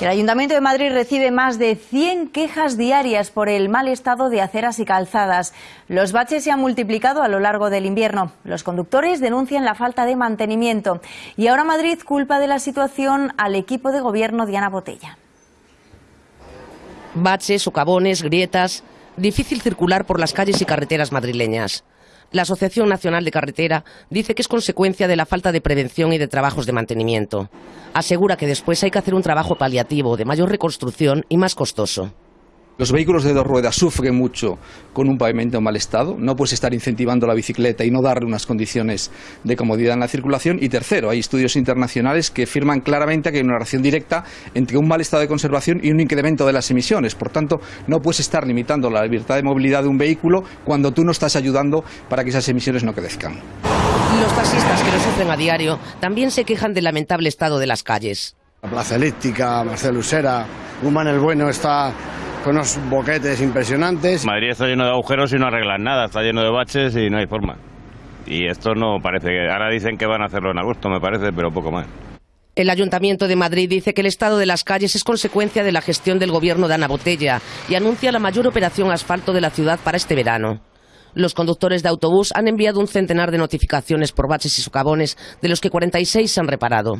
El Ayuntamiento de Madrid recibe más de 100 quejas diarias por el mal estado de aceras y calzadas. Los baches se han multiplicado a lo largo del invierno. Los conductores denuncian la falta de mantenimiento. Y ahora Madrid culpa de la situación al equipo de gobierno de Ana Botella. Baches, socavones, grietas. Difícil circular por las calles y carreteras madrileñas. La Asociación Nacional de Carretera dice que es consecuencia de la falta de prevención y de trabajos de mantenimiento. Asegura que después hay que hacer un trabajo paliativo, de mayor reconstrucción y más costoso. Los vehículos de dos ruedas sufren mucho con un pavimento en mal estado. No puedes estar incentivando la bicicleta y no darle unas condiciones de comodidad en la circulación. Y tercero, hay estudios internacionales que afirman claramente que hay una relación directa entre un mal estado de conservación y un incremento de las emisiones. Por tanto, no puedes estar limitando la libertad de movilidad de un vehículo cuando tú no estás ayudando para que esas emisiones no crezcan. Los taxistas que lo sufren a diario también se quejan del lamentable estado de las calles. La Plaza Elíptica, Marcelo Usera, Guzmán el Bueno está con unos boquetes impresionantes. Madrid está lleno de agujeros y no arreglan nada, está lleno de baches y no hay forma. Y esto no parece que... Ahora dicen que van a hacerlo en agosto, me parece, pero poco más. El Ayuntamiento de Madrid dice que el estado de las calles es consecuencia de la gestión del gobierno de Ana Botella y anuncia la mayor operación asfalto de la ciudad para este verano. Los conductores de autobús han enviado un centenar de notificaciones por baches y socavones, de los que 46 se han reparado.